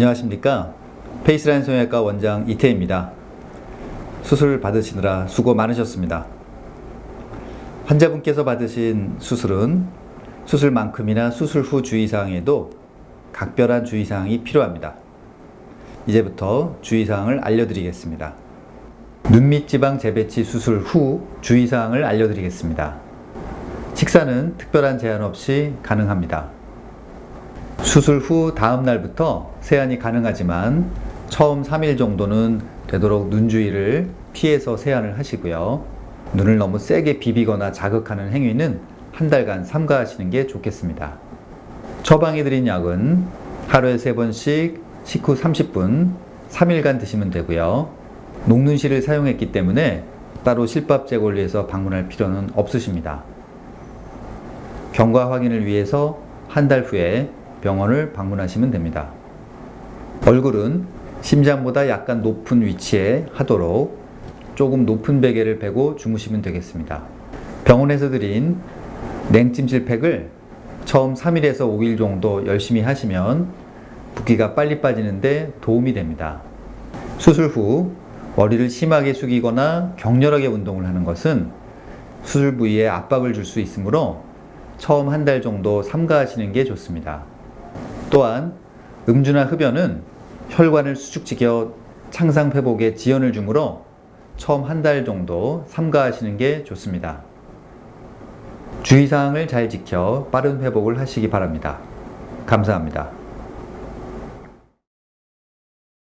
안녕하십니까? 페이스라인 성형외과 원장 이태입니다. 수술 받으시느라 수고 많으셨습니다. 환자분께서 받으신 수술은 수술만큼이나 수술 후 주의사항에도 각별한 주의사항이 필요합니다. 이제부터 주의사항을 알려드리겠습니다. 눈밑 지방 재배치 수술 후 주의사항을 알려드리겠습니다. 식사는 특별한 제한 없이 가능합니다 수술 후 다음 날부터 세안이 가능하지만 처음 3일 정도는 되도록 눈 주위를 피해서 세안을 하시고요. 눈을 너무 세게 비비거나 자극하는 행위는 한 달간 삼가하시는 게 좋겠습니다. 처방해 드린 약은 하루에 3번씩 식후 30분 3일간 드시면 되고요. 녹눈실을 사용했기 때문에 따로 실밥 위해서 방문할 필요는 없으십니다. 경과 확인을 위해서 한 달 후에 병원을 방문하시면 됩니다. 얼굴은 심장보다 약간 높은 위치에 하도록 조금 높은 베개를 베고 주무시면 되겠습니다. 병원에서 드린 냉찜질 팩을 처음 3일에서 5일 정도 열심히 하시면 붓기가 빨리 빠지는데 도움이 됩니다. 수술 후 머리를 심하게 숙이거나 격렬하게 운동을 하는 것은 수술 부위에 압박을 줄 수 있으므로 처음 한 달 정도 삼가하시는 게 좋습니다. 또한 음주나 흡연은 혈관을 수축시켜 창상 회복에 지연을 주므로 처음 한 달 정도 삼가하시는 게 좋습니다. 주의사항을 잘 지켜 빠른 회복을 하시기 바랍니다. 감사합니다.